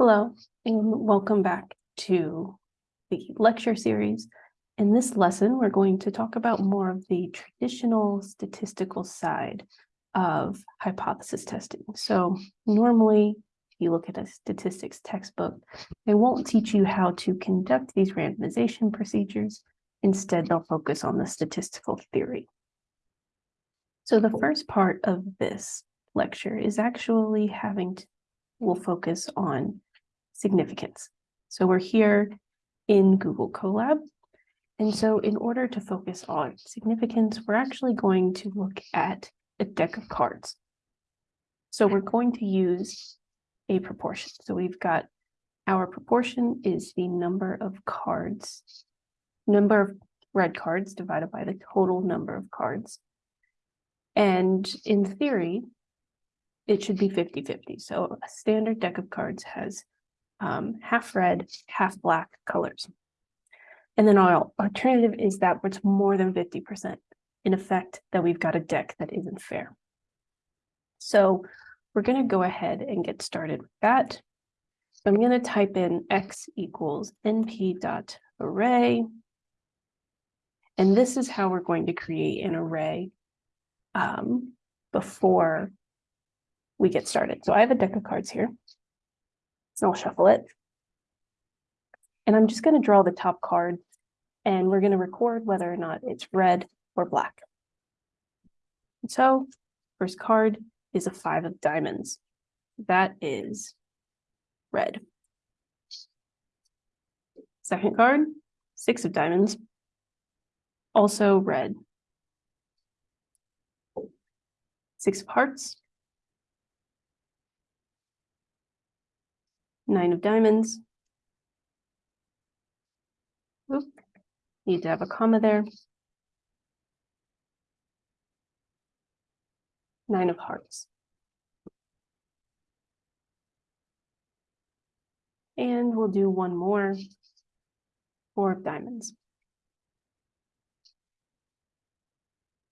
Hello, and welcome back to the lecture series. In this lesson, we're going to talk about more of the traditional statistical side of hypothesis testing. So normally, if you look at a statistics textbook, they won't teach you how to conduct these randomization procedures. Instead, they'll focus on the statistical theory. So the first part of this lecture is actually having to, will focus on significance. So we're here in Google Colab. And so in order to focus on significance, we're actually going to look at a deck of cards. So we're going to use a proportion. So we've got our proportion is the number of cards, number of red cards divided by the total number of cards. And in theory, it should be 50-50. So a standard deck of cards has um, half red, half black colors. And then our alternative is that it's more than 50%, in effect, that we've got a deck that isn't fair. So we're going to go ahead and get started with that. So I'm going to type in x equals np dot array. And this is how we're going to create an array um, before we get started. So I have a deck of cards here. So I'll shuffle it. And I'm just going to draw the top card and we're going to record whether or not it's red or black. So first card is a five of diamonds. That is red. Second card, six of diamonds, also red. Six of hearts, nine of diamonds. Oop, need to have a comma there. Nine of hearts. And we'll do one more, four of diamonds.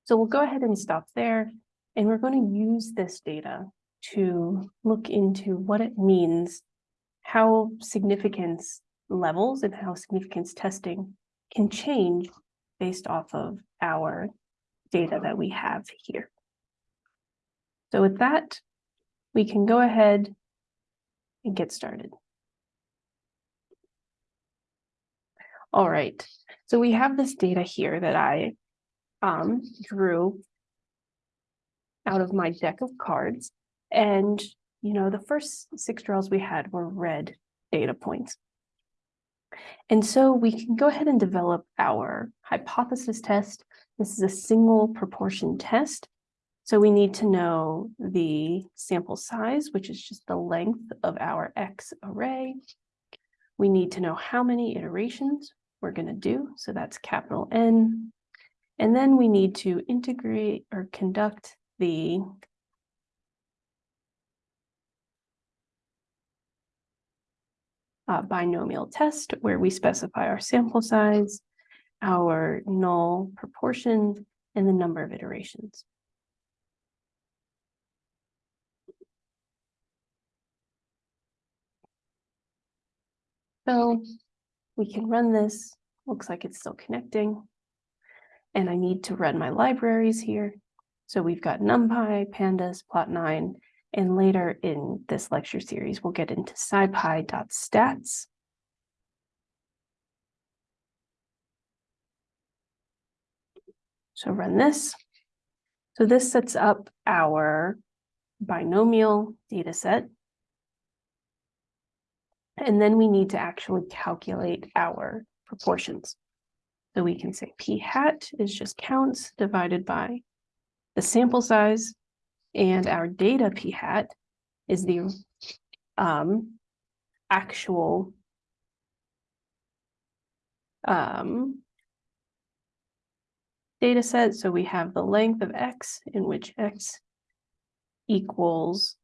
So we'll go ahead and stop there. And we're going to use this data to look into what it means how significance levels and how significance testing can change based off of our data that we have here. So with that, we can go ahead and get started. All right, so we have this data here that I um, drew out of my deck of cards. And you know, the first six draws we had were red data points. And so we can go ahead and develop our hypothesis test. This is a single proportion test. So we need to know the sample size, which is just the length of our X array. We need to know how many iterations we're going to do. So that's capital N. And then we need to integrate or conduct the uh, binomial test where we specify our sample size, our null proportion, and the number of iterations. So we can run this. Looks like it's still connecting. And I need to run my libraries here. So we've got NumPy, Pandas, plotnine, and later in this lecture series, we'll get into scipy.stats. So run this. So this sets up our binomial data set. And then we need to actually calculate our proportions. So we can say p hat is just counts divided by the sample size and our data p hat is the um, actual um, data set. So we have the length of x in which x equals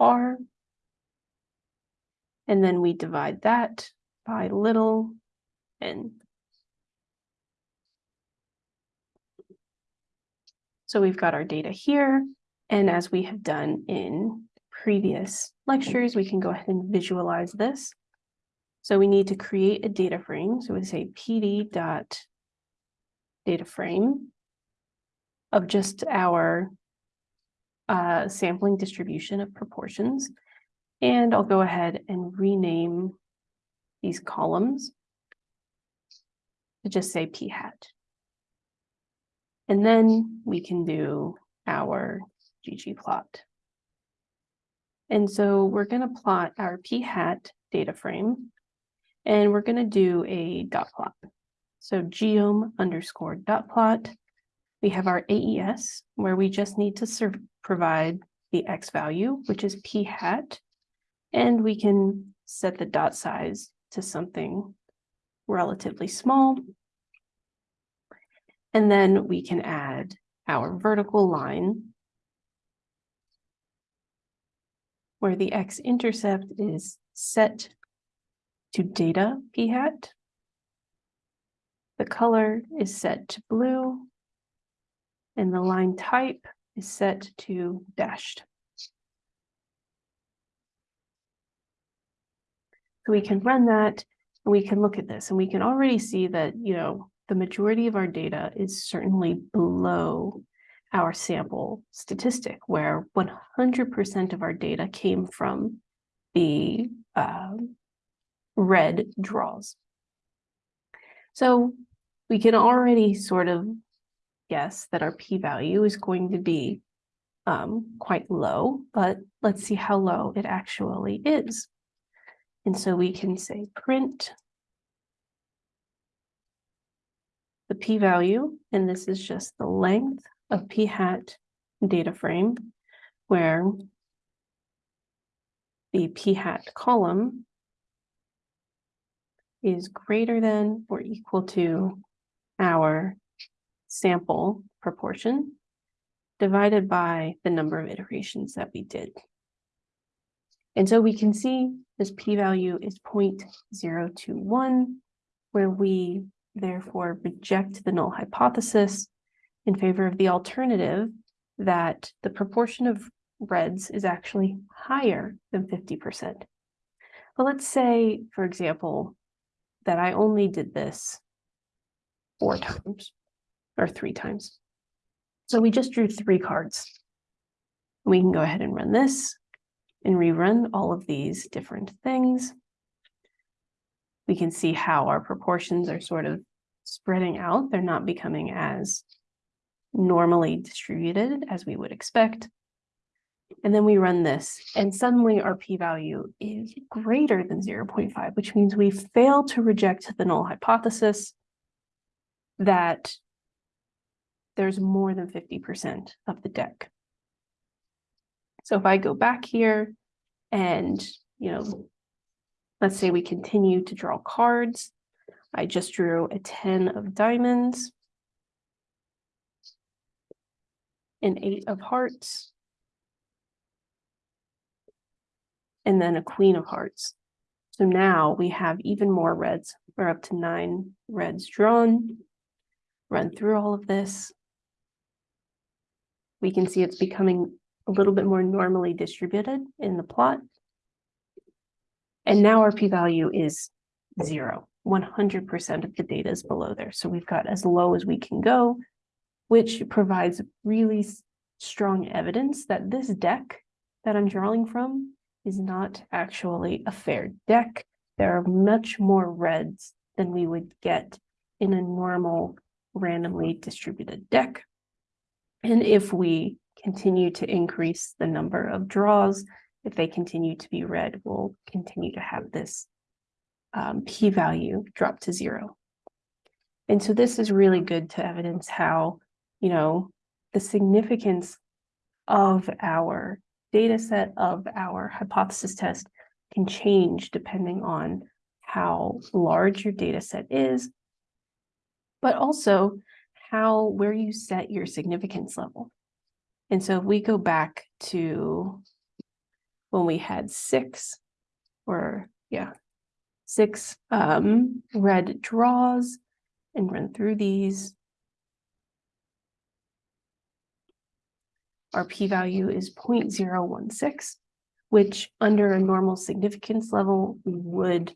r. And then we divide that by little n. So we've got our data here. And as we have done in previous lectures, we can go ahead and visualize this. So we need to create a data frame. So we say pd data frame of just our uh, sampling distribution of proportions. And I'll go ahead and rename these columns to just say p hat. And then we can do our ggplot. And so we're going to plot our p hat data frame, and we're going to do a dot plot. So geom underscore dot plot. We have our AES, where we just need to provide the X value, which is p hat, and we can set the dot size to something relatively small. And then we can add our vertical line where the x-intercept is set to data p hat. The color is set to blue and the line type is set to dashed. So we can run that and we can look at this and we can already see that, you know, the majority of our data is certainly below our sample statistic where 100% of our data came from the uh, red draws. So we can already sort of guess that our p-value is going to be um, quite low, but let's see how low it actually is. And so we can say print the p-value, and this is just the length of p hat data frame where the p hat column is greater than or equal to our sample proportion divided by the number of iterations that we did. And so we can see this p-value is 0.021, where we therefore reject the null hypothesis in favor of the alternative that the proportion of reds is actually higher than 50%. But let's say, for example, that I only did this four times or three times. So we just drew three cards. We can go ahead and run this and rerun all of these different things we can see how our proportions are sort of spreading out. They're not becoming as normally distributed as we would expect. And then we run this and suddenly our p-value is greater than 0.5, which means we fail to reject the null hypothesis that there's more than 50% of the deck. So if I go back here and, you know, Let's say we continue to draw cards. I just drew a 10 of diamonds. An eight of hearts. And then a queen of hearts. So now we have even more reds. We're up to nine reds drawn. Run through all of this. We can see it's becoming a little bit more normally distributed in the plot. And now our p-value is zero. 100% of the data is below there. So we've got as low as we can go, which provides really strong evidence that this deck that I'm drawing from is not actually a fair deck. There are much more reds than we would get in a normal randomly distributed deck. And if we continue to increase the number of draws, if they continue to be red, we'll continue to have this um, p-value drop to zero. And so this is really good to evidence how, you know, the significance of our data set of our hypothesis test can change depending on how large your data set is, but also how where you set your significance level. And so if we go back to when we had six or yeah, six um, red draws and run through these. Our p-value is 0.016. which under a normal significance level would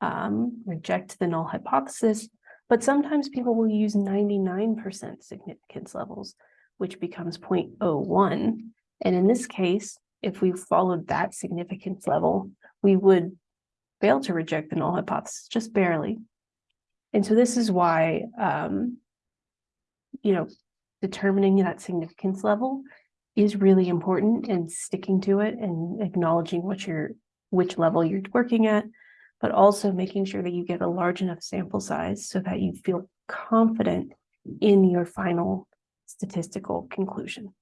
um, reject the null hypothesis, but sometimes people will use ninety-nine percent significance levels, which becomes 0.01. And in this case, if we followed that significance level, we would fail to reject the null hypothesis, just barely. And so this is why, um, you know, determining that significance level is really important and sticking to it and acknowledging what you're, which level you're working at, but also making sure that you get a large enough sample size so that you feel confident in your final statistical conclusion.